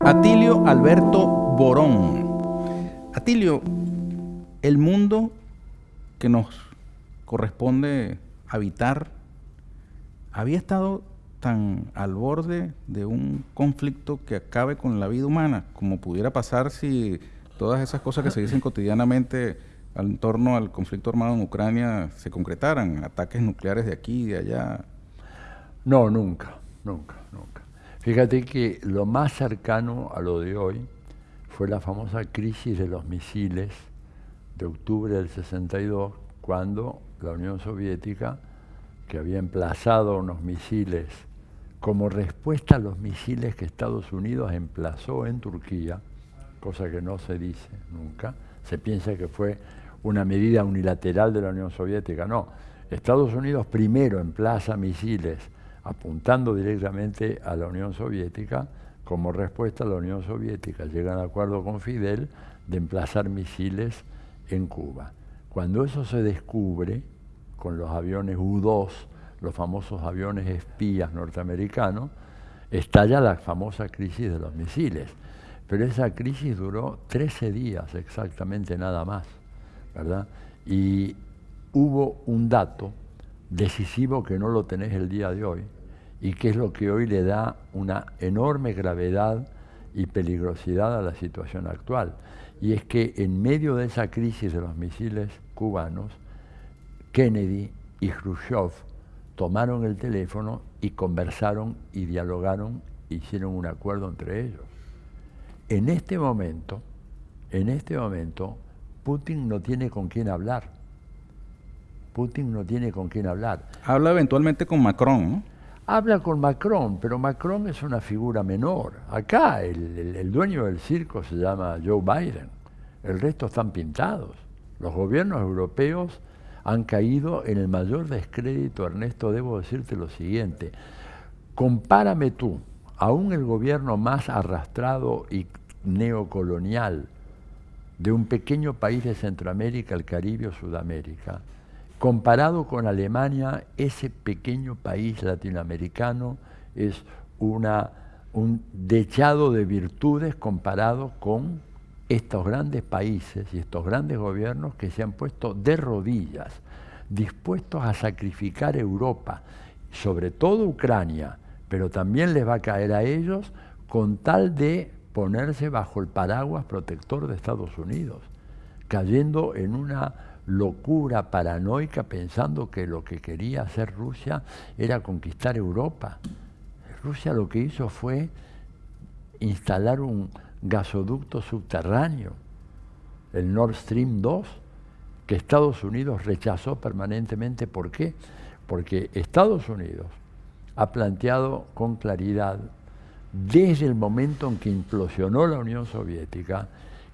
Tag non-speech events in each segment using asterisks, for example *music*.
Atilio Alberto Borón. Atilio, el mundo que nos corresponde habitar había estado tan al borde de un conflicto que acabe con la vida humana, como pudiera pasar si todas esas cosas que se dicen cotidianamente en torno al conflicto armado en Ucrania se concretaran, ataques nucleares de aquí y de allá. No, nunca, nunca, nunca. Fíjate que lo más cercano a lo de hoy fue la famosa crisis de los misiles de octubre del 62, cuando la Unión Soviética, que había emplazado unos misiles como respuesta a los misiles que Estados Unidos emplazó en Turquía, cosa que no se dice nunca, se piensa que fue una medida unilateral de la Unión Soviética, no. Estados Unidos primero emplaza misiles apuntando directamente a la Unión Soviética, como respuesta a la Unión Soviética llega al acuerdo con Fidel de emplazar misiles en Cuba. Cuando eso se descubre, con los aviones U-2, los famosos aviones espías norteamericanos, estalla la famosa crisis de los misiles. Pero esa crisis duró 13 días exactamente nada más, ¿verdad? Y hubo un dato decisivo que no lo tenés el día de hoy y que es lo que hoy le da una enorme gravedad y peligrosidad a la situación actual. Y es que en medio de esa crisis de los misiles cubanos, Kennedy y Khrushchev tomaron el teléfono y conversaron y dialogaron, hicieron un acuerdo entre ellos. En este momento, en este momento, Putin no tiene con quién hablar. Putin no tiene con quién hablar. Habla eventualmente con Macron, ¿no? Habla con Macron, pero Macron es una figura menor. Acá el, el, dueño del circo se llama Joe Biden. El resto están pintados. Los gobiernos europeos han caído en el mayor descrédito, Ernesto, debo decirte lo siguiente. Compárame tú, aún el gobierno más arrastrado y neocolonial de un pequeño país de Centroamérica, el Caribe o Sudamérica, comparado con Alemania, ese pequeño país latinoamericano es una, un dechado de virtudes comparado con estos grandes países y estos grandes gobiernos que se han puesto de rodillas, dispuestos a sacrificar Europa, sobre todo Ucrania, pero también les va a caer a ellos con tal de ponerse bajo el paraguas protector de Estados Unidos, cayendo en una locura paranoica pensando que lo que quería hacer Rusia era conquistar Europa. Rusia lo que hizo fue instalar un, gasoducto subterráneo, el Nord Stream 2, que Estados Unidos rechazó permanentemente. ¿Por qué? Porque Estados Unidos ha planteado con claridad, desde el momento en que implosionó la Unión Soviética,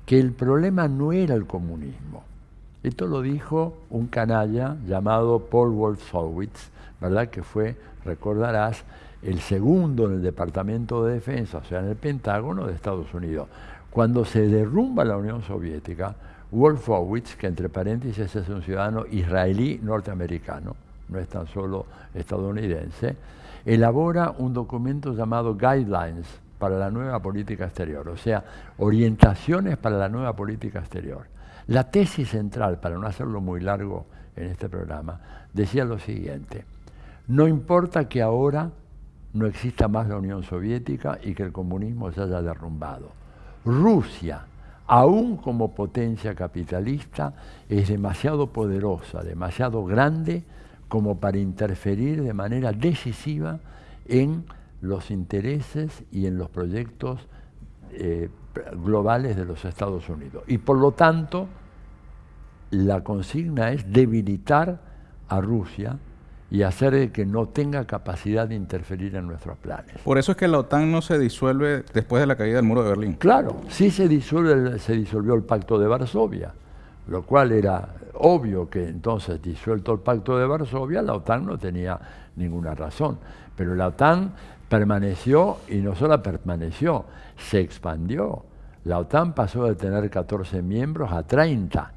que el problema no era el comunismo. Esto lo dijo un canalla llamado Paul Wolfowitz, ¿verdad? Que fue, recordarás, el segundo en el Departamento de Defensa, o sea, en el Pentágono de Estados Unidos. Cuando se derrumba la Unión Soviética, Wolfowitz, que entre paréntesis es un ciudadano israelí norteamericano, no es tan solo estadounidense, elabora un documento llamado Guidelines para la nueva política exterior, o sea, orientaciones para la nueva política exterior. La tesis central, para no hacerlo muy largo en este programa, decía lo siguiente, no importa que ahora no exista más la Unión Soviética y que el comunismo se haya derrumbado. Rusia, aún como potencia capitalista, es demasiado poderosa, demasiado grande como para interferir de manera decisiva en los intereses y en los proyectos eh, globales de los Estados Unidos. Y por lo tanto, la consigna es debilitar a Rusia y hacer que no tenga capacidad de interferir en nuestros planes. Por eso es que la OTAN no se disuelve después de la caída del muro de Berlín. Claro, sí se, disuelve, se disolvió el pacto de Varsovia, lo cual era obvio que entonces, disuelto el pacto de Varsovia, la OTAN no tenía ninguna razón. Pero la OTAN permaneció y no solo permaneció, se expandió. La OTAN pasó de tener 14 miembros a 30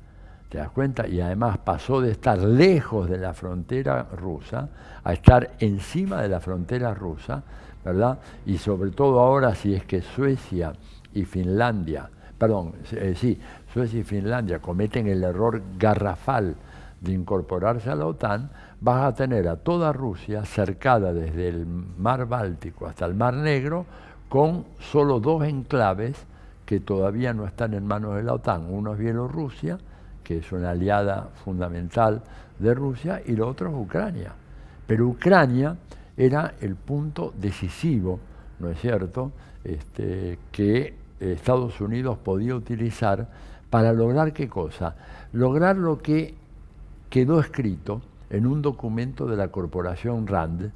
¿Te das cuenta? Y además pasó de estar lejos de la frontera rusa a estar encima de la frontera rusa, ¿verdad? Y sobre todo ahora si es que Suecia y Finlandia, perdón, eh, sí, Suecia y Finlandia cometen el error garrafal de incorporarse a la OTAN, vas a tener a toda Rusia cercada desde el mar Báltico hasta el mar Negro con solo dos enclaves que todavía no están en manos de la OTAN. Uno es Bielorrusia, que es una aliada fundamental de Rusia, y lo otro es Ucrania. Pero Ucrania era el punto decisivo, ¿no es cierto?, este, que Estados Unidos podía utilizar para lograr qué cosa? Lograr lo que quedó escrito en un documento de la corporación RAND,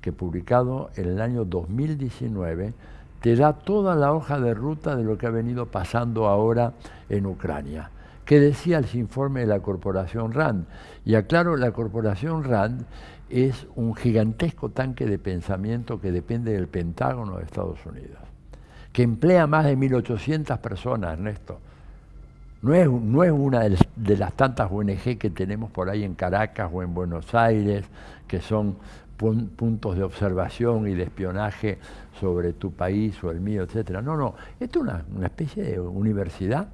que publicado en el año 2019, te da toda la hoja de ruta de lo que ha venido pasando ahora en Ucrania. ¿Qué decía el informe de la corporación RAND? Y aclaro, la corporación RAND es un gigantesco tanque de pensamiento que depende del Pentágono de Estados Unidos, que emplea más de 1.800 personas, Ernesto. No es, no es una de las, tantas ONG que tenemos por ahí en Caracas o en Buenos Aires, que son puntos de observación y de espionaje sobre tu país o el mío, etc. No, no, esto es una, una especie de universidad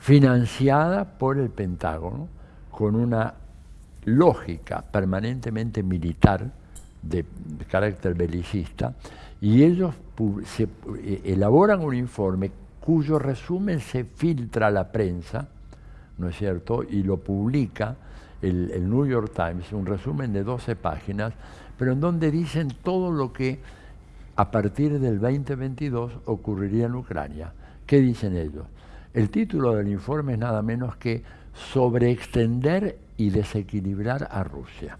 financiada por el Pentágono con una lógica permanentemente militar de, carácter belicista y ellos se, eh, elaboran un informe cuyo resumen se filtra a la prensa, ¿no es cierto?, y lo publica el, el, New York Times, un resumen de 12 páginas, pero en donde dicen todo lo que a partir del 2022 ocurriría en Ucrania. ¿Qué dicen ellos? El título del informe es nada menos que sobreextender y desequilibrar a Rusia.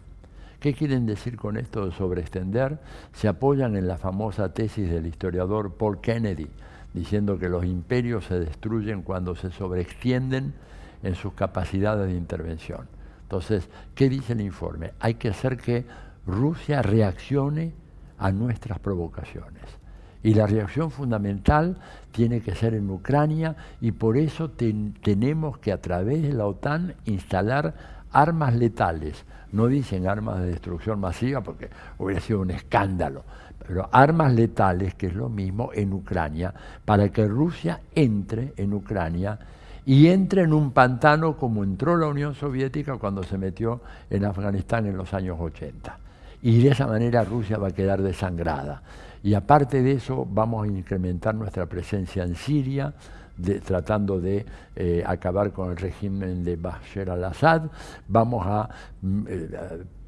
¿Qué quieren decir con esto de sobreextender? Se apoyan en la famosa tesis del historiador Paul Kennedy, diciendo que los imperios se destruyen cuando se sobreextienden en sus capacidades de intervención. Entonces, ¿qué dice el informe? Hay que hacer que Rusia reaccione a nuestras provocaciones. Y la reacción fundamental tiene que ser en Ucrania y por eso tenemos que a través de la OTAN instalar armas letales. No dicen armas de destrucción masiva porque hubiera sido un escándalo, pero armas letales, que es lo mismo, en Ucrania, para que Rusia entre en Ucrania y entre en un pantano como entró la Unión Soviética cuando se metió en Afganistán en los años 80. Y de esa manera Rusia va a quedar desangrada. Y aparte de eso, vamos a incrementar nuestra presencia en Siria, tratando de eh, acabar con el régimen de Bashar al-Assad. Vamos a mm, eh,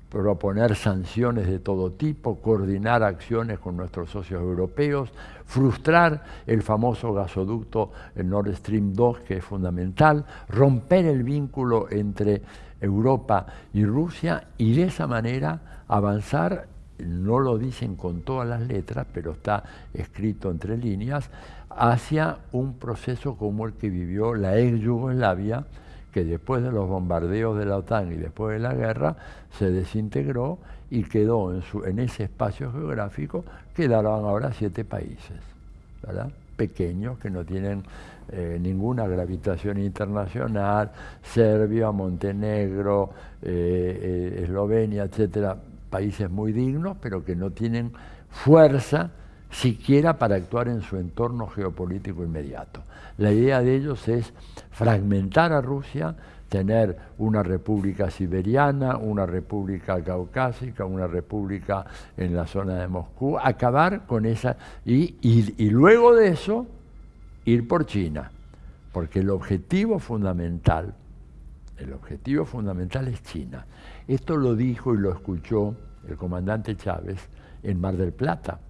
proponer sanciones de todo tipo, coordinar acciones con nuestros socios europeos, frustrar el famoso gasoducto Nord Stream 2, que es fundamental, romper el vínculo entre Europa y Rusia y de esa manera avanzar no lo dicen con todas las letras, pero está escrito entre líneas, hacia un proceso como el que vivió la ex Yugoslavia, que después de los bombardeos de la OTAN y después de la guerra se desintegró y quedó en, ese espacio geográfico, quedaron ahora siete países, ¿verdad? pequeños que no tienen eh, ninguna gravitación internacional, Serbia, Montenegro, eh, eh, Eslovenia, etcétera, países muy dignos, pero que no tienen fuerza siquiera para actuar en su entorno geopolítico inmediato. La idea de ellos es fragmentar a Rusia, tener una república siberiana, una república caucásica, una república en la zona de Moscú, acabar con esa, y, luego de eso ir por China, porque el objetivo fundamental, el objetivo fundamental es China. Esto lo dijo y lo escuchó el comandante Chávez en Mar del Plata.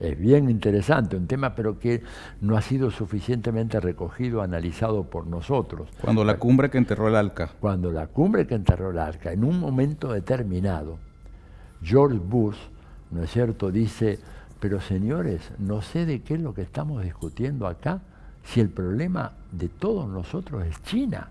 Es bien interesante, un tema pero que no ha sido suficientemente recogido, analizado por nosotros. Cuando la cumbre que enterró el Arca. Cuando la cumbre que enterró el Arca, en un momento determinado, George Bush, ¿no es cierto?, dice, pero señores, no sé de qué es lo que estamos discutiendo acá, si el problema de todos nosotros es China.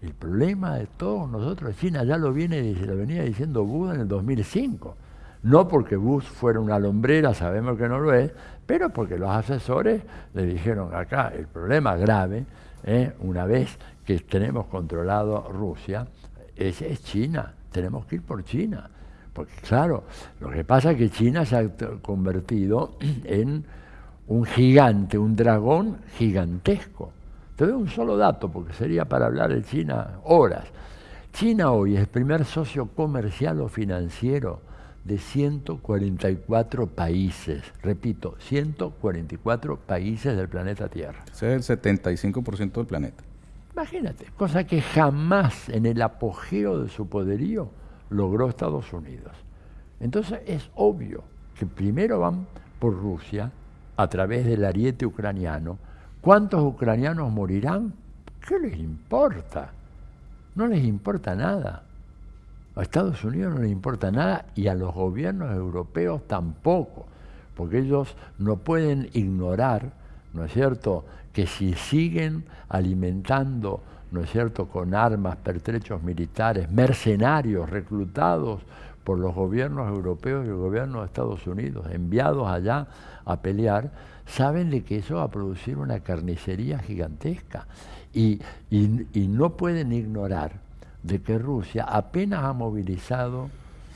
El problema de todos nosotros, China ya lo, viene, lo venía diciendo Bush en el 2005. No porque Bush fuera una lombrera, sabemos que no lo es, pero porque los asesores le dijeron acá, el problema grave, ¿eh? una vez que tenemos controlado Rusia, es China, tenemos que ir por China Porque claro, lo que pasa es que China se ha convertido *clears throat* en un gigante, un dragón gigantesco. Te doy un solo dato, porque sería para hablar de China horas. China hoy es el primer socio comercial o financiero de 144 países. Repito, 144 países del planeta Tierra. Ese es el 75% del planeta. Imagínate, cosa que jamás en el apogeo de su poderío logró Estados Unidos. Entonces es obvio que primero van por Rusia a través del ariete ucraniano. ¿Cuántos ucranianos morirán? ¿Qué les importa? No les importa nada. A Estados Unidos no les importa nada y a los gobiernos europeos tampoco, porque ellos no pueden ignorar, ¿no es cierto?, que si siguen alimentando, ¿no es cierto?, con armas, pertrechos militares, mercenarios reclutados por los gobiernos europeos y el gobierno de Estados Unidos, enviados allá a pelear, saben de que eso va a producir una carnicería gigantesca. Y, y no pueden ignorar de que Rusia apenas ha movilizado,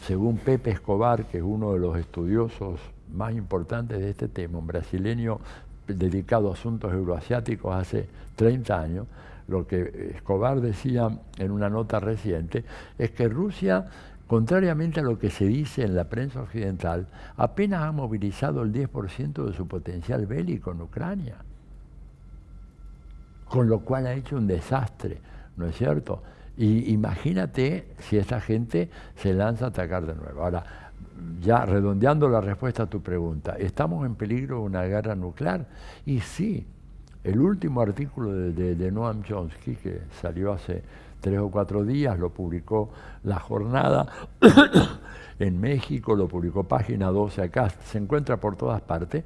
según Pepe Escobar, que es uno de los estudiosos más importantes de este tema, un brasileño dedicado a asuntos euroasiáticos hace 30 años, lo que Escobar decía en una nota reciente es que Rusia, contrariamente a lo que se dice en la prensa occidental, apenas ha movilizado el 10% de su potencial bélico en Ucrania, con lo cual ha hecho un desastre, ¿no es cierto? Y imagínate si esta gente se lanza a atacar de nuevo. Ahora, ya redondeando la respuesta a tu pregunta, ¿estamos en peligro de una guerra nuclear? Y sí, el último artículo de, Noam Chomsky, que salió hace tres o cuatro días, lo publicó La Jornada *coughs* en México, lo publicó Página 12 acá, se encuentra por todas partes,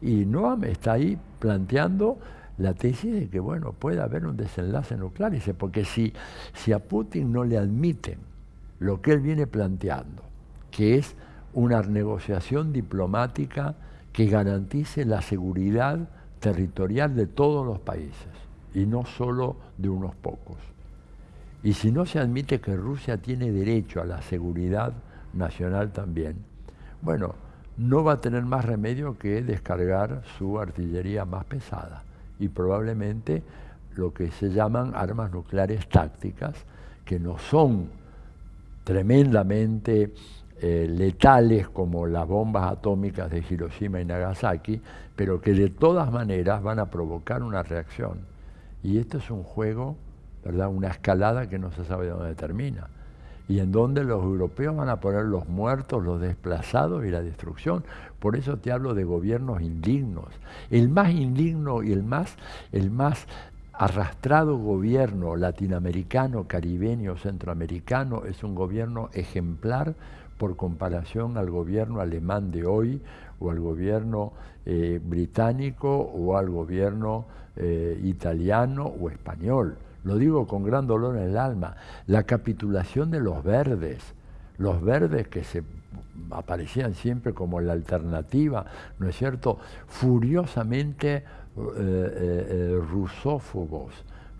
y Noam está ahí planteando la tesis de que, bueno, puede haber un desenlace nuclear, dice, porque si, si a Putin no le admiten lo que él viene planteando, que es una negociación diplomática que garantice la seguridad territorial de todos los países y no solo de unos pocos. Y si no se admite que Rusia tiene derecho a la seguridad nacional también, bueno, no va a tener más remedio que descargar su artillería más pesada y probablemente lo que se llaman armas nucleares tácticas, que no son tremendamente eh, letales como las bombas atómicas de Hiroshima y Nagasaki, pero que de todas maneras van a provocar una reacción. Y esto es un juego, ¿verdad? una escalada que no se sabe dónde termina y en donde los europeos van a poner los muertos, los desplazados y la destrucción. Por eso te hablo de gobiernos indignos. El más indigno y el más, el más arrastrado gobierno latinoamericano, caribeño, centroamericano es un gobierno ejemplar por comparación al gobierno alemán de hoy o al gobierno eh, británico o al gobierno eh, italiano o español lo digo con gran dolor en el alma, la capitulación de los verdes, los verdes que se aparecían siempre como la alternativa, ¿no es cierto?, furiosamente eh, eh, eh, rusófobos,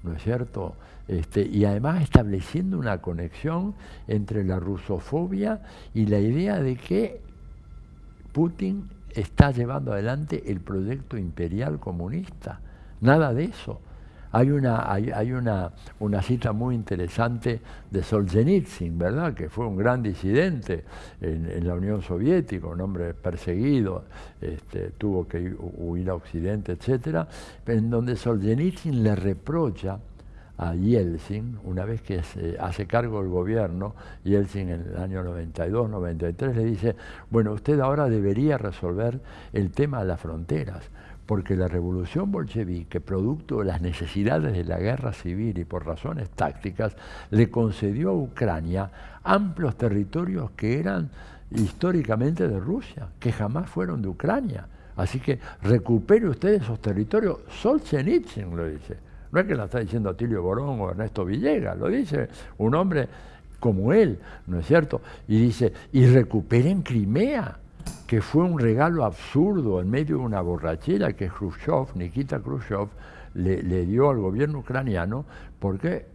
¿no es cierto?, este, y además estableciendo una conexión entre la rusofobia y la idea de que Putin está llevando adelante el proyecto imperial comunista. Nada de eso. Hay una, hay, una, una, cita muy interesante de Solzhenitsyn, ¿verdad? Que fue un gran disidente en, la Unión Soviética, un hombre perseguido, este, tuvo que huir a Occidente, etc. En donde Solzhenitsyn le reprocha a Yeltsin, una vez que se hace cargo del gobierno, Yeltsin en el año 92, 93, le dice, bueno, usted ahora debería resolver el tema de las fronteras porque la revolución bolchevique, producto de las necesidades de la guerra civil y por razones tácticas, le concedió a Ucrania amplios territorios que eran históricamente de Rusia, que jamás fueron de Ucrania. Así que recupere usted esos territorios. Solzhenitsyn lo dice. No es que lo está diciendo Atilio Borón o Ernesto Villegas, lo dice un hombre como él, ¿no es cierto? Y dice, y recuperen Crimea que fue un regalo absurdo en medio de una borrachera que Khrushchev, Nikita Khrushchev, le, dio al gobierno ucraniano porque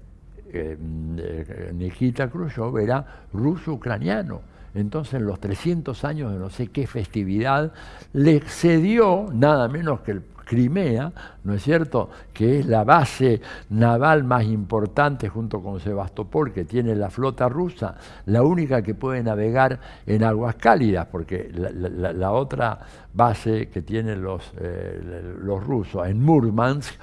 eh, eh, Nikita Khrushchev era ruso-ucraniano entonces en los 300 años de no sé qué festividad, le cedió nada menos que el Crimea, ¿no es cierto?, que es la base naval más importante junto con Sebastopol, que tiene la flota rusa, la única que puede navegar en aguas cálidas, porque la, otra base que tienen los, eh, los rusos en Murmansk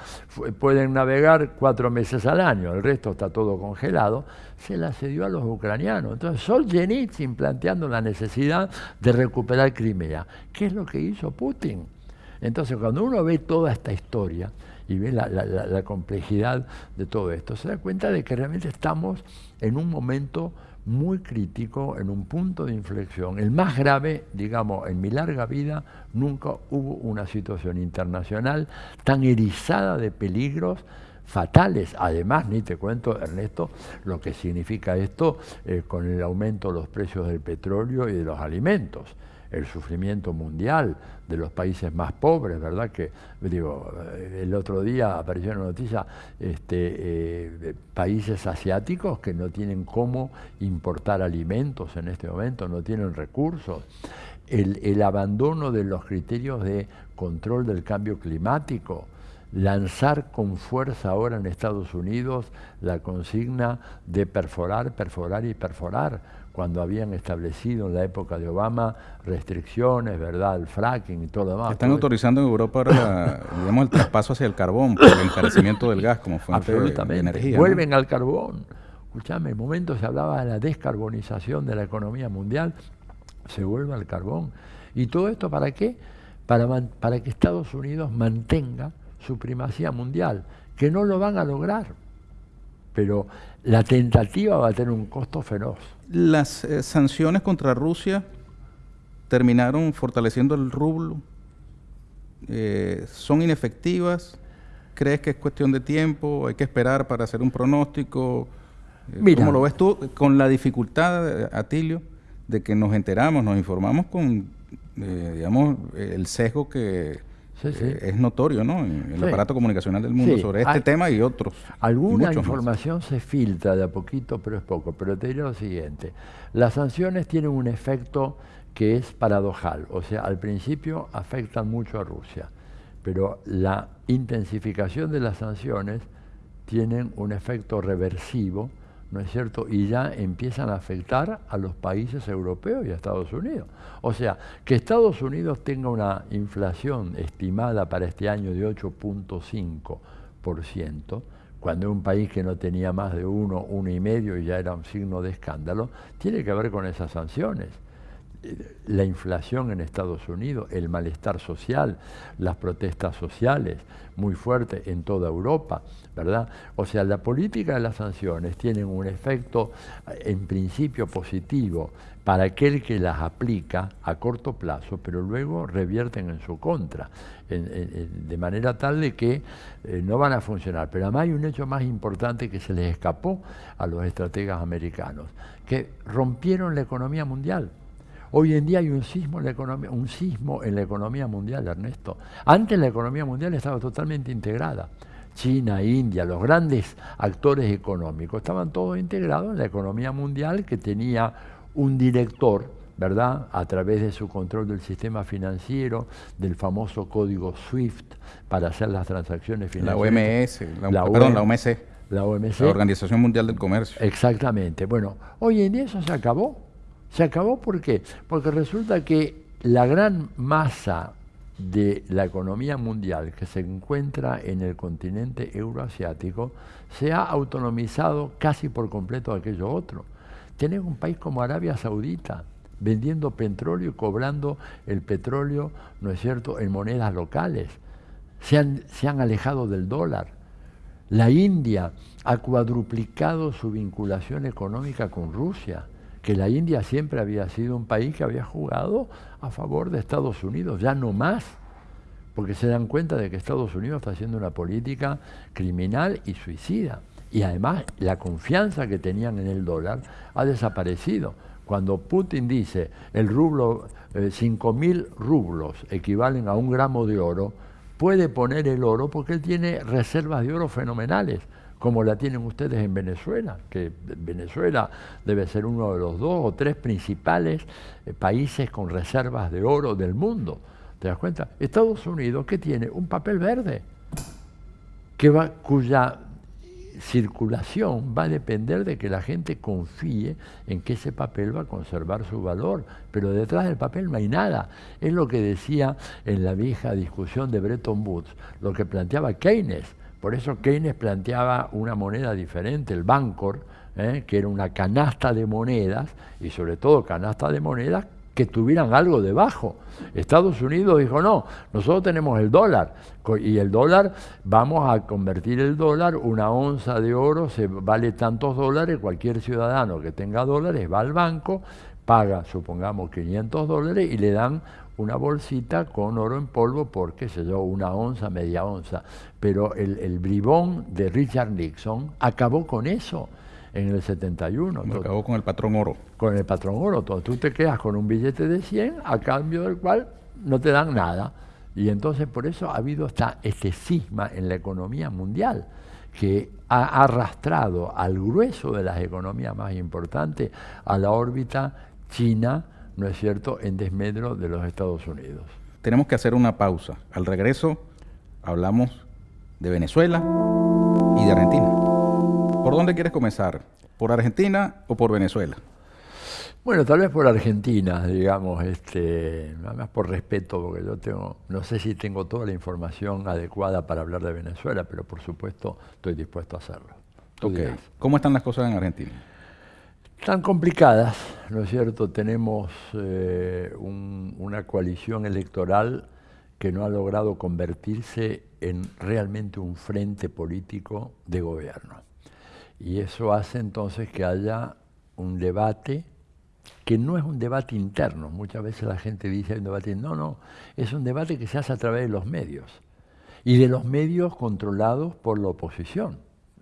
pueden navegar cuatro meses al año, el resto está todo congelado, se la cedió a los ucranianos. Entonces Solzhenitsyn planteando la necesidad de recuperar Crimea. ¿Qué es lo que hizo Putin? Entonces, cuando uno ve toda esta historia y ve la, complejidad de todo esto, se da cuenta de que realmente estamos en un momento muy crítico, en un punto de inflexión. El más grave, digamos, en mi larga vida, nunca hubo una situación internacional tan erizada de peligros fatales. Además, ni te cuento, Ernesto, lo que significa esto eh, con el aumento de los precios del petróleo y de los alimentos el sufrimiento mundial de los países más pobres, ¿verdad? Que, digo, el otro día apareció una noticia, este, eh, países asiáticos que no tienen cómo importar alimentos en este momento, no tienen recursos. El, el abandono de los criterios de control del cambio climático, lanzar con fuerza ahora en Estados Unidos la consigna de perforar, perforar y perforar cuando habían establecido en la época de Obama restricciones, ¿verdad? El fracking y todo lo demás. Están autorizando en Europa ahora, *coughs* digamos, el traspaso hacia el carbón por el encarecimiento del gas como fuente de energía. Vuelven al carbón. Escuchame, en momento se hablaba de la descarbonización de la economía mundial, se vuelve al carbón. ¿Y todo esto para qué? Para, para que Estados Unidos mantenga su primacía mundial, que no lo van a lograr. Pero la tentativa va a tener un costo feroz. Las eh, sanciones contra Rusia terminaron fortaleciendo el rublo. Eh, ¿Son inefectivas? ¿Crees que es cuestión de tiempo? ¿Hay que esperar para hacer un pronóstico? Eh, ¿Cómo lo ves tú con la dificultad, Atilio, de que nos enteramos, nos informamos con, digamos, el sesgo que eh, es notorio, ¿no? En el aparato comunicacional del mundo sobre este tema y otros. Alguna información se filtra de a poquito, pero es poco. Pero te diré lo siguiente: las sanciones tienen un efecto que es paradojal, o sea, al principio afectan mucho a Rusia, pero la intensificación de las sanciones tienen un efecto reversivo ¿no es cierto? Y ya empiezan a afectar a los países europeos y a Estados Unidos. O sea, que Estados Unidos tenga una inflación estimada para este año de 8.5%, cuando un país que no tenía más de uno, uno y medio y ya era un signo de escándalo, tiene que ver con esas sanciones la inflación en Estados Unidos, el malestar social, las protestas sociales muy fuertes en toda Europa, ¿verdad? O sea, la política de las sanciones tienen un efecto en principio positivo para aquel que las aplica a corto plazo, pero luego revierten en su contra, de manera tal de que eh, no van a funcionar. Pero además hay un hecho más importante que se les escapó a los estrategas americanos, que rompieron la economía mundial Hoy en día hay un sismo en la economía, un sismo en la economía mundial, Ernesto. Antes la economía mundial estaba totalmente integrada. China, India, los grandes actores económicos estaban todos integrados en la economía mundial que tenía un director, ¿verdad? A través de su control del sistema financiero, del famoso código SWIFT para hacer las transacciones financieras. La OMS, la, perdón, la OMC. La OMC. La Organización Mundial del Comercio. Exactamente. Bueno, hoy en día eso se acabó. Se acabó ¿por qué? Porque resulta que la gran masa de la economía mundial que se encuentra en el continente euroasiático se ha autonomizado casi por completo aquello otro. Tienes un país como Arabia Saudita vendiendo petróleo y cobrando el petróleo, ¿no es cierto?, en monedas locales. Se han, se han alejado del dólar. La India ha cuadruplicado su vinculación económica con Rusia que la India siempre había sido un país que había jugado a favor de Estados Unidos, ya no más, porque se dan cuenta de que Estados Unidos está haciendo una política criminal y suicida. Y además la confianza que tenían en el dólar ha desaparecido. Cuando Putin dice el rublo, eh, 5 mil rublos equivalen a un gramo de oro, puede poner el oro porque él tiene reservas de oro fenomenales como la tienen ustedes en Venezuela, que Venezuela debe ser uno de los dos o tres principales eh, países con reservas de oro del mundo. ¿Te das cuenta? Estados Unidos, ¿qué tiene? Un papel verde, que va, cuya circulación va a depender de que la gente confíe en que ese papel va a conservar su valor, pero detrás del papel no hay nada. Es lo que decía en la vieja discusión de Bretton Woods, lo que planteaba Keynes por eso Keynes planteaba una moneda diferente, el Bancor, ¿eh? que era una canasta de monedas, y sobre todo canasta de monedas que tuvieran algo debajo. Estados Unidos dijo, no, nosotros tenemos el dólar, y el dólar, vamos a convertir el dólar, una onza de oro se vale tantos dólares, cualquier ciudadano que tenga dólares va al banco, paga, supongamos, 500 dólares y le dan una bolsita con oro en polvo por, qué sé yo, una onza, media onza. Pero el, el bribón de Richard Nixon acabó con eso en el 71. acabó con el patrón oro. Con el patrón oro. tú te quedas con un billete de 100 a cambio del cual no te dan nada. Y entonces por eso ha habido esta, este cisma en la economía mundial que ha arrastrado al grueso de las economías más importantes a la órbita China, ¿no es cierto?, en desmedro de los Estados Unidos. Tenemos que hacer una pausa. Al regreso hablamos de Venezuela y de Argentina. ¿Por dónde quieres comenzar? ¿Por Argentina o por Venezuela? Bueno, tal vez por Argentina, digamos, este, nada más por respeto, porque yo tengo, no sé si tengo toda la información adecuada para hablar de Venezuela, pero por supuesto estoy dispuesto a hacerlo. ¿Cómo están las cosas en Argentina? Tan complicadas, ¿no es cierto? Tenemos eh, una coalición electoral que no ha logrado convertirse en realmente un frente político de gobierno. Y eso hace entonces que haya un debate que no es un debate interno. Muchas veces la gente dice un debate, no, no, es un debate que se hace a través de los medios y de los medios controlados por la oposición,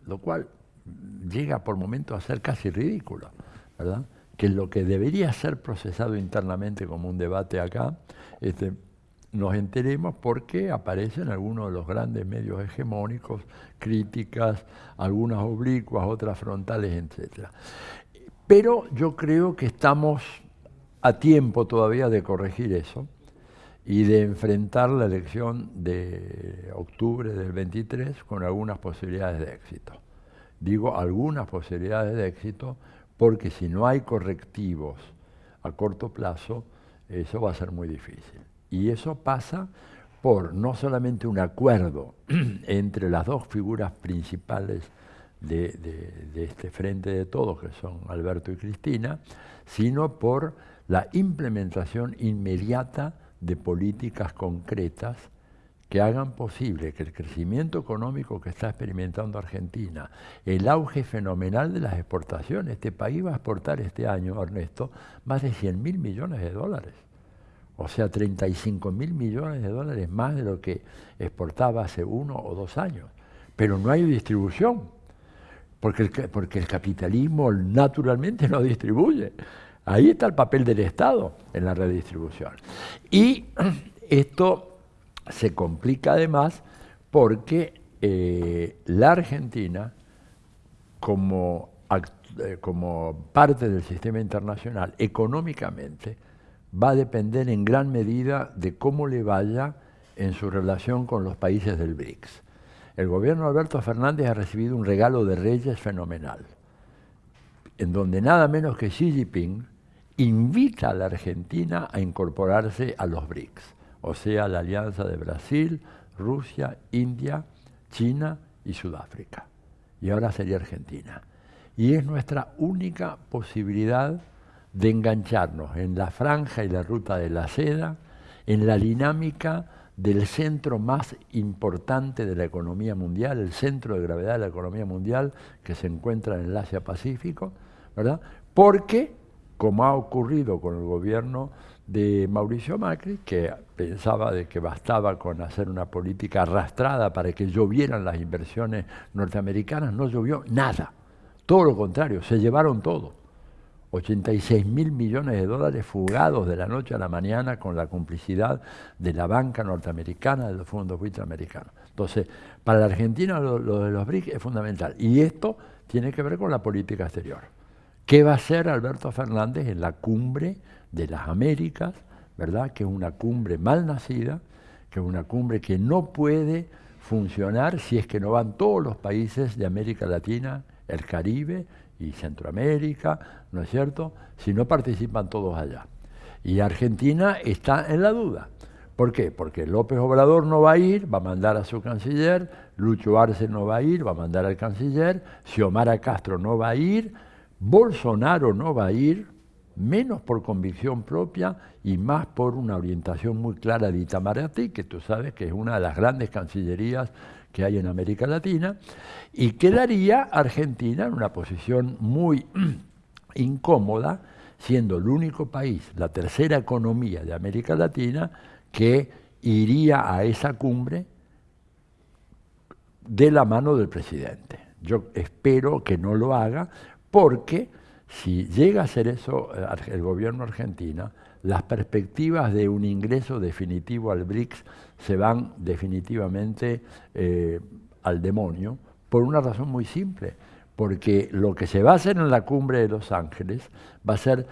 lo cual llega por momentos a ser casi ridículo. ¿Verdad? que lo que debería ser procesado internamente como un debate acá, este, nos enteremos porque aparecen algunos de los grandes medios hegemónicos, críticas, algunas oblicuas, otras frontales, etc. Pero yo creo que estamos a tiempo todavía de corregir eso y de enfrentar la elección de octubre del 23 con algunas posibilidades de éxito. Digo algunas posibilidades de éxito porque si no hay correctivos a corto plazo, eso va a ser muy difícil. Y eso pasa por no solamente un acuerdo *clears throat* entre las dos figuras principales de, este frente de todos, que son Alberto y Cristina, sino por la implementación inmediata de políticas concretas que hagan posible que el crecimiento económico que está experimentando Argentina, el auge fenomenal de las exportaciones, este país va a exportar este año, Ernesto, más de 100 mil millones de dólares. O sea, 35 mil millones de dólares más de lo que exportaba hace uno o dos años. Pero no hay distribución, porque el, porque el capitalismo naturalmente no distribuye. Ahí está el papel del Estado en la redistribución. Y *clears throat* esto se complica además porque eh, la Argentina, como, eh, como parte del sistema internacional, económicamente, va a depender en gran medida de cómo le vaya en su relación con los países del BRICS. El gobierno de Alberto Fernández ha recibido un regalo de reyes fenomenal, en donde nada menos que Xi Jinping invita a la Argentina a incorporarse a los BRICS o sea, la alianza de Brasil, Rusia, India, China y Sudáfrica. Y ahora sería Argentina. Y es nuestra única posibilidad de engancharnos en la franja y la ruta de la seda, en la dinámica del centro más importante de la economía mundial, el centro de gravedad de la economía mundial que se encuentra en el Asia-Pacífico, ¿verdad? Porque, como ha ocurrido con el gobierno de Mauricio Macri, que pensaba de que bastaba con hacer una política arrastrada para que llovieran las inversiones norteamericanas, no llovió nada. Todo lo contrario, se llevaron todo. 86 mil millones de dólares fugados de la noche a la mañana con la complicidad de la banca norteamericana, de los fondos americanos. Entonces, para la Argentina lo, de los BRICS es fundamental. Y esto tiene que ver con la política exterior. ¿Qué va a hacer Alberto Fernández en la cumbre de las Américas, verdad? Que es una cumbre mal nacida, que es una cumbre que no puede funcionar si es que no van todos los países de América Latina, el Caribe y Centroamérica, ¿no es cierto? Si no participan todos allá. Y Argentina está en la duda. ¿Por qué? Porque López Obrador no va a ir, va a mandar a su canciller, Lucho Arce no va a ir, va a mandar al canciller, Xiomara Castro no va a ir, Bolsonaro no va a ir, menos por convicción propia y más por una orientación muy clara de Itamaraty, que tú sabes que es una de las grandes cancillerías que hay en América Latina, y quedaría Argentina en una posición muy *clears throat* incómoda, siendo el único país, la tercera economía de América Latina, que iría a esa cumbre de la mano del presidente. Yo espero que no lo haga porque si llega a hacer eso eh, el gobierno argentino, las perspectivas de un ingreso definitivo al BRICS se van definitivamente eh, al demonio por una razón muy simple, porque lo que se va a hacer en la cumbre de Los Ángeles va a ser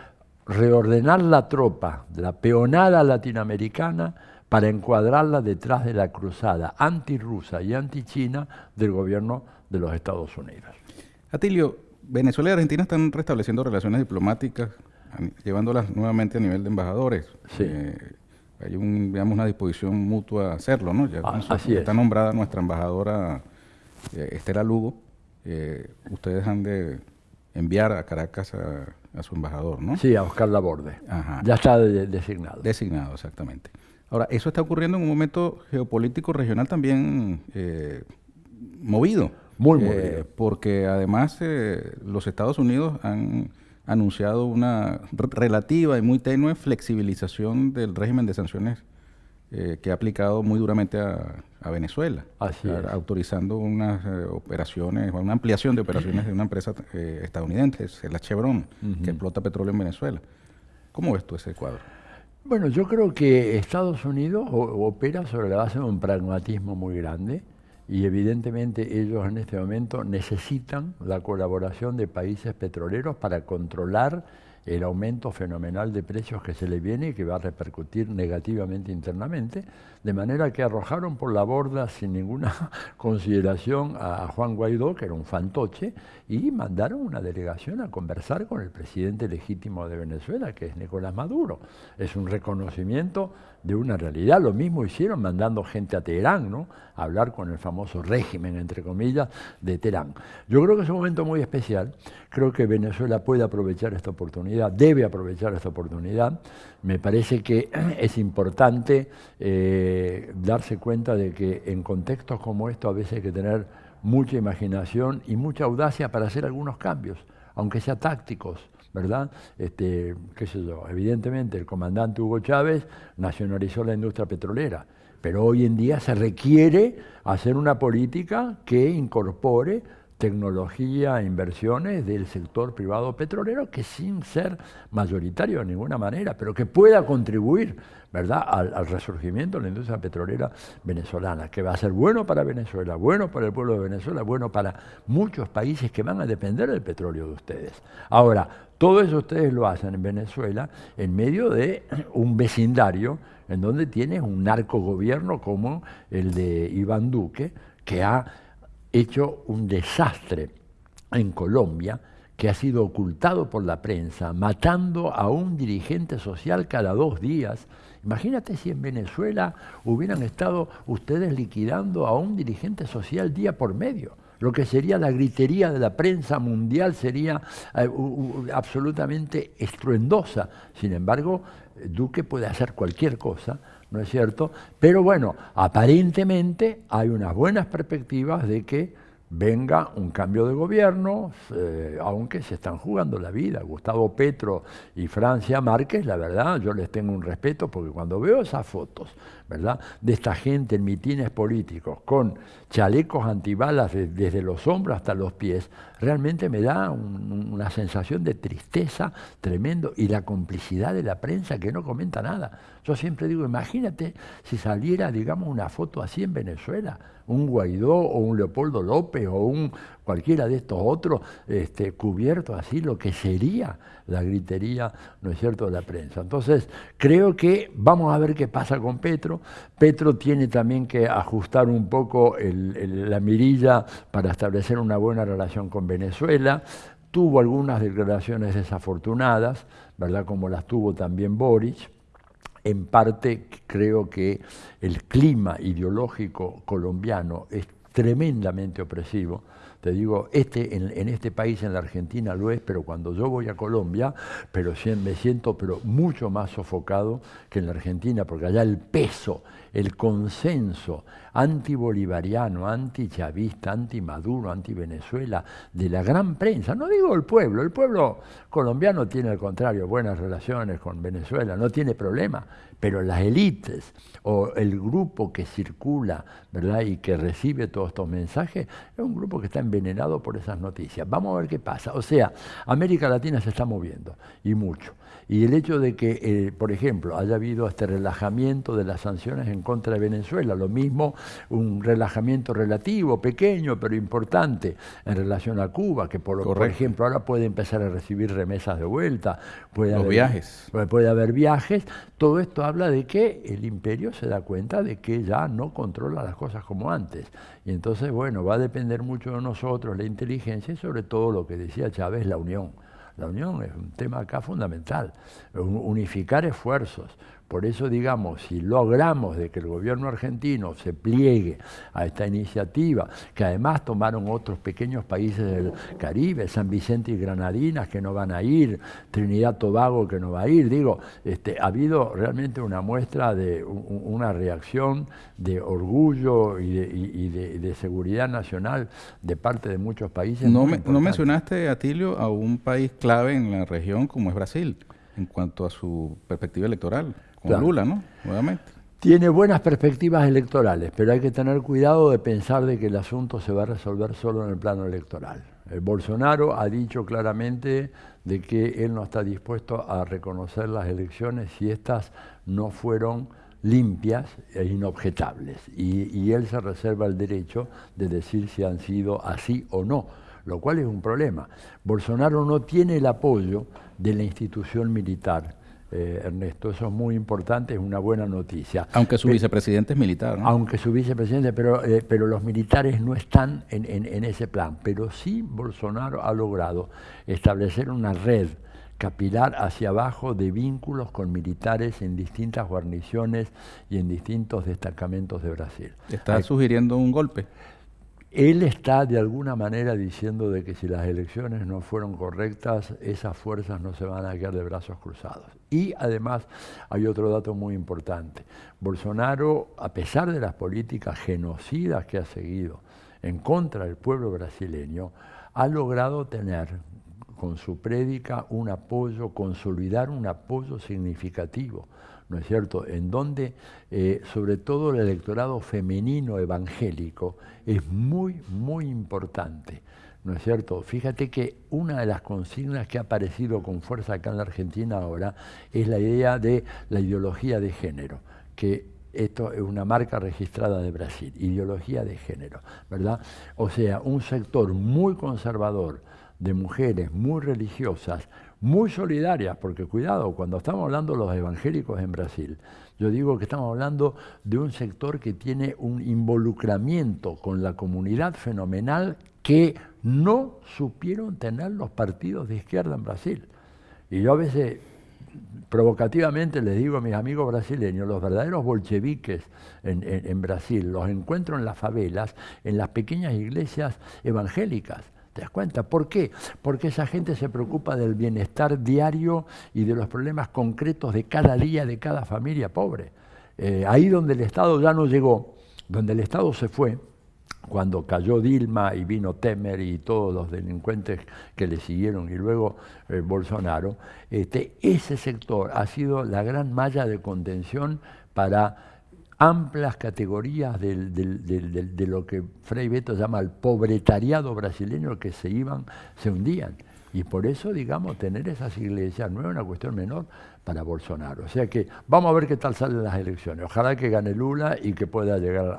reordenar la tropa, la peonada latinoamericana, para encuadrarla detrás de la cruzada antirrusa y antichina del gobierno de los Estados Unidos. Atilio, Venezuela y Argentina están restableciendo relaciones diplomáticas, llevándolas nuevamente a nivel de embajadores. Sí. Eh, hay un, digamos, una disposición mutua a hacerlo, ¿no? Ya ah, así está nombrada nuestra embajadora eh, Estela Lugo. Eh, ustedes han de enviar a Caracas a, su embajador, ¿no? Sí, a Oscar Laborde. Ajá. Ya está designado. Designado, exactamente. Ahora, eso está ocurriendo en un momento geopolítico regional también movido. Muy, eh, porque además eh, los Estados Unidos han anunciado una relativa y muy tenue flexibilización del régimen de sanciones eh, que ha aplicado muy duramente a, Venezuela, autorizando unas operaciones, una ampliación de operaciones de una empresa estadounidense, la Chevron, que explota petróleo en Venezuela. ¿Cómo ves tú ese cuadro? Bueno, yo creo que Estados Unidos opera sobre la base de un pragmatismo muy grande y evidentemente ellos en este momento necesitan la colaboración de países petroleros para controlar el aumento fenomenal de precios que se le viene y que va a repercutir negativamente internamente, de manera que arrojaron por la borda sin ninguna *laughs* consideración a Juan Guaidó, que era un fantoche, y mandaron una delegación a conversar con el presidente legítimo de Venezuela, que es Nicolás Maduro. Es un reconocimiento de una realidad. Lo mismo hicieron mandando gente a Teherán, ¿no? A hablar con el famoso régimen, entre comillas, de Teherán. Yo creo que es un momento muy especial. Creo que Venezuela puede aprovechar esta oportunidad, debe aprovechar esta oportunidad. Me parece que *clears throat* es importante eh, darse cuenta de que en contextos como estos a veces hay que tener mucha imaginación y mucha audacia para hacer algunos cambios, aunque sean tácticos, ¿verdad? Este, qué sé yo, evidentemente el comandante Hugo Chávez nacionalizó la industria petrolera, pero hoy en día se requiere hacer una política que incorpore tecnología, inversiones del sector privado petrolero que sin ser mayoritario de ninguna manera, pero que pueda contribuir ¿verdad? Al, resurgimiento de la industria petrolera venezolana, que va a ser bueno para Venezuela, bueno para el pueblo de Venezuela, bueno para muchos países que van a depender del petróleo de ustedes. Ahora, todo eso ustedes lo hacen en Venezuela en medio de *clears throat* un vecindario en donde tienes un narcogobierno como el de Iván Duque, que ha hecho un desastre en Colombia, que ha sido ocultado por la prensa, matando a un dirigente social cada dos días. Imagínate si en Venezuela hubieran estado ustedes liquidando a un dirigente social día por medio. Lo que sería la gritería de la prensa mundial sería eh, absolutamente estruendosa. Sin embargo, Duque puede hacer cualquier cosa, ¿no es cierto? Pero bueno, aparentemente hay unas buenas perspectivas de que venga un cambio de gobierno, eh, aunque se están jugando la vida. Gustavo Petro y Francia Márquez, la verdad, yo les tengo un respeto porque cuando veo esas fotos, ¿verdad?, de esta gente en mitines políticos con chalecos antibalas desde los hombros hasta los pies, realmente me da una sensación de tristeza tremendo y la complicidad de la prensa que no comenta nada. Yo siempre digo, imagínate si saliera, digamos, una foto así en Venezuela, un Guaidó o un Leopoldo López o un cualquiera de estos otros este, cubierto así, lo que sería la gritería, ¿no es cierto?, de la prensa. Entonces, creo que vamos a ver qué pasa con Petro. Petro tiene también que ajustar un poco la mirilla para establecer una buena relación con Venezuela. Tuvo algunas declaraciones desafortunadas, ¿verdad?, como las tuvo también Boris en parte creo que el clima ideológico colombiano es tremendamente opresivo. Te digo, este, en, este país, en la Argentina, lo es, pero cuando yo voy a Colombia, pero me siento pero mucho más sofocado que en la Argentina, porque allá el peso, el consenso antibolivariano, antichavista, anti-Maduro, anti-Venezuela, de la gran prensa, no digo el pueblo, el pueblo colombiano tiene al contrario buenas relaciones con Venezuela, no tiene problema, pero las élites o el grupo que circula ¿verdad? y que recibe todos estos mensajes es un grupo que está envenenado por esas noticias. Vamos a ver qué pasa. O sea, América Latina se está moviendo y mucho. Y el hecho de que, eh, por ejemplo, haya habido este relajamiento de las sanciones en contra de Venezuela, lo mismo un relajamiento relativo, pequeño, pero importante en relación a Cuba, que por, por ejemplo ahora puede empezar a recibir remesas de vuelta, puede Los viajes. Puede haber viajes. Todo esto habla de que el imperio se da cuenta de que ya no controla las cosas como antes. Y entonces, bueno, va a depender mucho de nosotros, la inteligencia y sobre todo lo que decía Chávez, la unión. La unión es un tema acá fundamental, unificar esfuerzos, por eso, digamos, si logramos de que el gobierno argentino se pliegue a esta iniciativa, que además tomaron otros pequeños países del Caribe, San Vicente y Granadinas que no van a ir, Trinidad Tobago que no va a ir, digo, este, ha habido realmente una muestra de una reacción de orgullo y de, seguridad nacional de parte de muchos países. No, no mencionaste, Atilio, a un país clave en la región como es Brasil en cuanto a su perspectiva electoral. Lula, ¿no? Nuevamente. Tiene buenas perspectivas electorales, pero hay que tener cuidado de pensar de que el asunto se va a resolver solo en el plano electoral. El Bolsonaro ha dicho claramente de que él no está dispuesto a reconocer las elecciones si éstas no fueron limpias e inobjetables. Y, y, él se reserva el derecho de decir si han sido así o no, lo cual es un problema. Bolsonaro no tiene el apoyo de la institución militar eh, Ernesto. Eso es muy importante, es una buena noticia. Aunque su vicepresidente es militar. Aunque su vicepresidente, pero, eh, pero los militares no están en, ese plan. Pero sí Bolsonaro ha logrado establecer una red capilar hacia abajo de vínculos con militares en distintas guarniciones y en distintos destacamentos de Brasil. ¿Está sugiriendo un golpe? Él está de alguna manera diciendo de que si las elecciones no fueron correctas, esas fuerzas no se van a quedar de brazos cruzados. Y además hay otro dato muy importante. Bolsonaro, a pesar de las políticas genocidas que ha seguido en contra del pueblo brasileño, ha logrado tener con su prédica un apoyo, consolidar un apoyo significativo ¿no es cierto?, en donde eh, sobre todo el electorado femenino evangélico es muy, muy importante. ¿No es cierto? Fíjate que una de las consignas que ha aparecido con fuerza acá en la Argentina ahora es la idea de la ideología de género, que esto es una marca registrada de Brasil, ideología de género, ¿verdad? O sea, un sector muy conservador de mujeres muy religiosas muy solidarias, porque cuidado, cuando estamos hablando de los evangélicos en Brasil, yo digo que estamos hablando de un sector que tiene un involucramiento con la comunidad fenomenal que no supieron tener los partidos de izquierda en Brasil. Y yo a veces provocativamente les digo a mis amigos brasileños, los verdaderos bolcheviques en, en Brasil los encuentro en las favelas, en las pequeñas iglesias evangélicas ¿Te das cuenta? ¿Por qué? Porque esa gente se preocupa del bienestar diario y de los problemas concretos de cada día, de cada familia pobre. Eh, ahí donde el Estado ya no llegó, donde el Estado se fue, cuando cayó Dilma y vino Temer y todos los delincuentes que le siguieron y luego eh, Bolsonaro, este, ese sector ha sido la gran malla de contención para amplias categorías de lo que Frei Beto llama el pobretariado brasileño que se iban, se hundían. Y por eso, digamos, tener esas iglesias no es una cuestión menor para Bolsonaro. O sea que vamos a ver qué tal salen las elecciones. Ojalá que gane Lula y que pueda llegar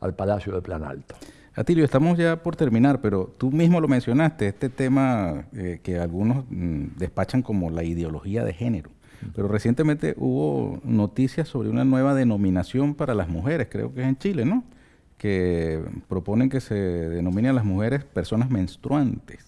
al, Palacio de Plan Alto. Atilio, estamos ya por terminar, pero tú mismo lo mencionaste, este tema eh, que algunos mm, despachan como la ideología de género. Pero recientemente hubo noticias sobre una nueva denominación para las mujeres, creo que es en Chile, ¿no? Que proponen que se denominen a las mujeres personas menstruantes.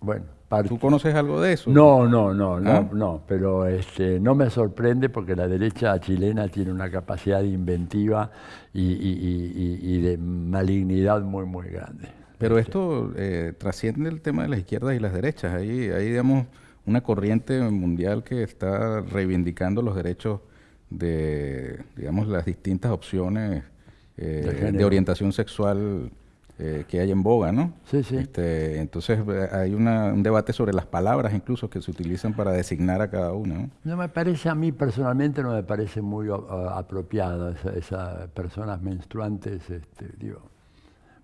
Bueno, ¿tú conoces algo de eso? No, no, no, no, ¿Ah? no, pero este, no me sorprende porque la derecha chilena tiene una capacidad inventiva y, de malignidad muy, muy grande. Pero este. esto eh, trasciende el tema de las izquierdas y las derechas. Ahí, ahí, digamos, una corriente mundial que está reivindicando los derechos de, digamos, las distintas opciones eh, de orientación sexual eh, que hay en boga, ¿no? Sí, sí. Este, entonces eh, hay un debate sobre las palabras incluso que se utilizan para designar a cada una. ¿no? no me parece, a mí personalmente no me parece muy uh, apropiada esas personas menstruantes, este, digo,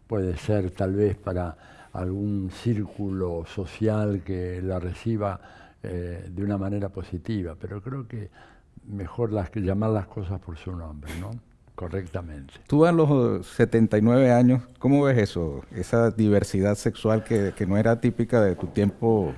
puede ser tal vez para algún círculo social que la reciba eh, de una manera positiva, pero creo que mejor las que llamar las cosas por su nombre, ¿no? Correctamente. Tú a los 79 años, ¿cómo ves eso? Esa diversidad sexual que, no era típica de tu tiempo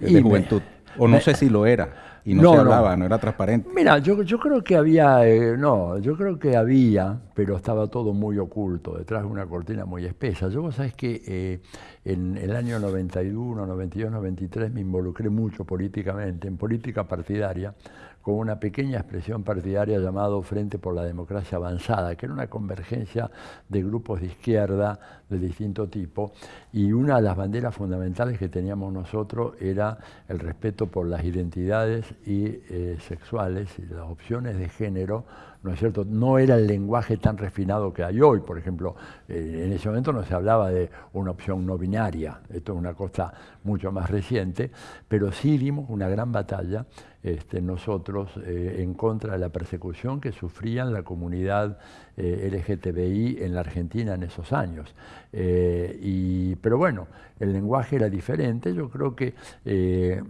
de juventud. o no sé si lo era. Y no, se hablaba, no. era transparente. Mira, yo, yo creo que había, eh, no, yo creo que había, pero estaba todo muy oculto, detrás de una cortina muy espesa. Yo, vos sabés que eh, en el año 91, 92, 93 me involucré mucho políticamente, en política partidaria, con una pequeña expresión partidaria llamado Frente por la Democracia Avanzada, que era una convergencia de grupos de izquierda de distinto tipo, y una de las banderas fundamentales que teníamos nosotros era el respeto por las identidades y, eh, sexuales y las opciones de género ¿no es cierto? No era el lenguaje tan refinado que hay hoy, por ejemplo, eh, en ese momento no se hablaba de una opción no binaria, esto es una cosa mucho más reciente, pero sí dimos una gran batalla este, nosotros eh, en contra de la persecución que sufrían la comunidad eh, LGTBI en la Argentina en esos años. y, pero bueno, el lenguaje era diferente, yo creo que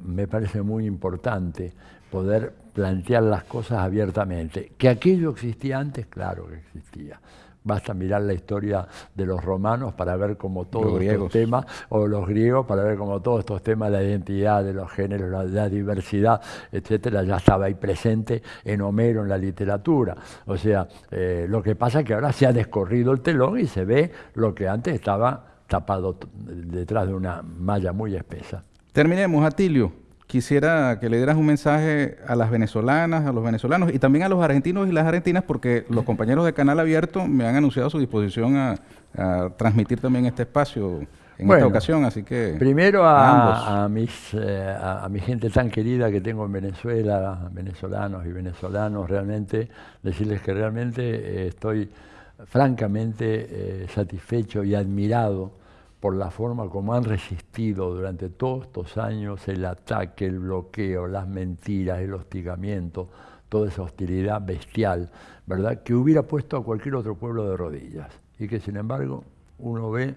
me parece muy importante poder plantear las cosas abiertamente. Que aquello existía antes, claro que existía. Basta mirar la historia de los romanos para ver cómo todos estos temas, o los griegos para ver cómo todos estos temas, la identidad de los géneros, la, diversidad, etcétera, ya estaba ahí presente en Homero, en la literatura. O sea, eh, lo que pasa es que ahora se ha descorrido el telón y se ve lo que antes estaba tapado detrás de una malla muy espesa. Terminemos, Atilio quisiera que le dieras un mensaje a las venezolanas, a los venezolanos y también a los argentinos y las argentinas, porque los compañeros de Canal Abierto me han anunciado su disposición a, transmitir también este espacio en esta ocasión, así que... Primero a, mis, eh, a, mi gente tan querida que tengo en Venezuela, venezolanos y venezolanos, realmente, decirles que realmente eh, estoy francamente eh, satisfecho y admirado por la forma como han resistido durante todos estos años el ataque, el bloqueo, las mentiras, el hostigamiento, toda esa hostilidad bestial, ¿verdad? Que hubiera puesto a cualquier otro pueblo de rodillas. Y que sin embargo uno ve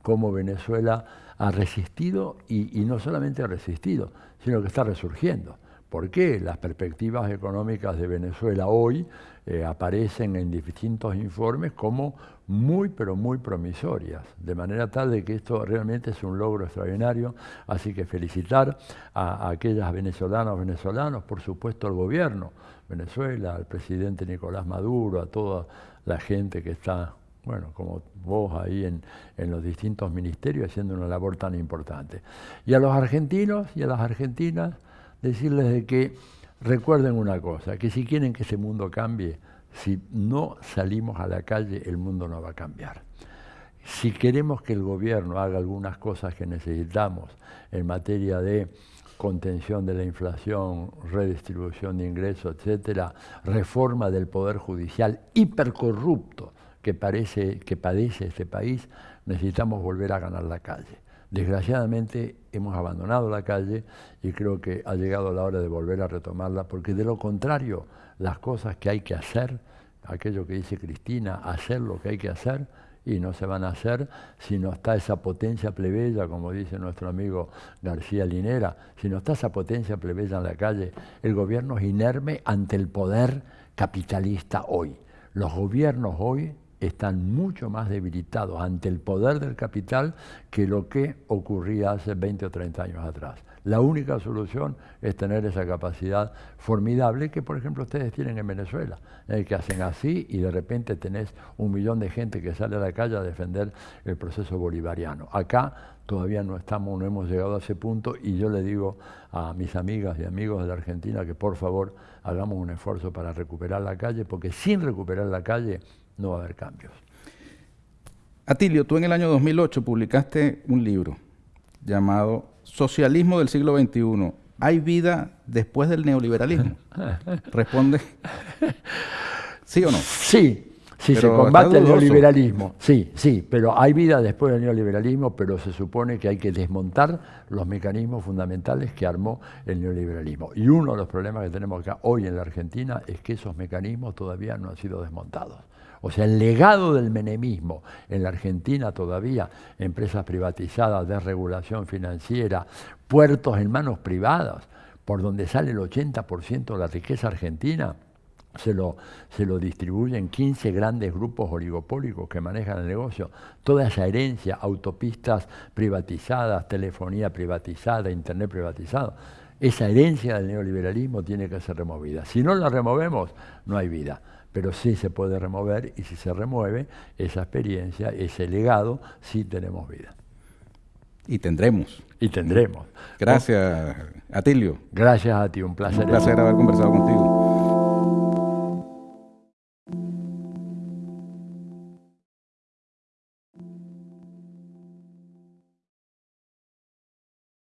cómo Venezuela ha resistido y, no solamente ha resistido, sino que está resurgiendo. ¿Por qué? Las perspectivas económicas de Venezuela hoy eh, aparecen en distintos informes como muy, pero muy promisorias, de manera tal de que esto realmente es un logro extraordinario. Así que felicitar a, aquellas venezolanas, venezolanos, por supuesto al gobierno, Venezuela, al presidente Nicolás Maduro, a toda la gente que está bueno, como vos ahí en, en, los distintos ministerios haciendo una labor tan importante. Y a los argentinos y a las argentinas, decirles de que recuerden una cosa, que si quieren que ese mundo cambie, si no salimos a la calle, el mundo no va a cambiar. Si queremos que el gobierno haga algunas cosas que necesitamos en materia de contención de la inflación, redistribución de ingresos, etcétera, reforma del poder judicial hipercorrupto, que, parece, que padece este país, necesitamos volver a ganar la calle. Desgraciadamente hemos abandonado la calle y creo que ha llegado la hora de volver a retomarla, porque de lo contrario, las cosas que hay que hacer, aquello que dice Cristina, hacer lo que hay que hacer, y no se van a hacer si no está esa potencia plebeya, como dice nuestro amigo García Linera, si no está esa potencia plebeya en la calle, el gobierno es inerme ante el poder capitalista hoy. Los gobiernos hoy están mucho más debilitados ante el poder del capital que lo que ocurría hace 20 o 30 años atrás. La única solución es tener esa capacidad formidable que, por ejemplo, ustedes tienen en Venezuela, eh, que hacen así y de repente tenés un millón de gente que sale a la calle a defender el proceso bolivariano. Acá todavía no estamos, no hemos llegado a ese punto y yo le digo a mis amigas y amigos de la Argentina que por favor hagamos un esfuerzo para recuperar la calle, porque sin recuperar la calle no va a haber cambios. Atilio, tú en el año 2008 publicaste un libro llamado Socialismo del siglo XXI. ¿Hay vida después del neoliberalismo? *laughs* Responde. ¿Sí o no? Sí, sí, se combate el neoliberalismo. Sí, sí, pero hay vida después del neoliberalismo, pero se supone que hay que desmontar los mecanismos fundamentales que armó el neoliberalismo. Y uno de los problemas que tenemos acá hoy en la Argentina es que esos mecanismos todavía no han sido desmontados. O sea, el legado del menemismo en la Argentina todavía, empresas privatizadas, desregulación financiera, puertos en manos privadas, por donde sale el 80% de la riqueza argentina, se lo, se lo distribuyen 15 grandes grupos oligopólicos que manejan el negocio. Toda esa herencia, autopistas privatizadas, telefonía privatizada, internet privatizado, esa herencia del neoliberalismo tiene que ser removida. Si no la removemos, no hay vida pero sí se puede remover y si se remueve esa experiencia, ese legado, sí tenemos vida. Y tendremos. Y tendremos. Gracias, Atilio. Gracias a ti, un placer. Un placer haber conversado contigo.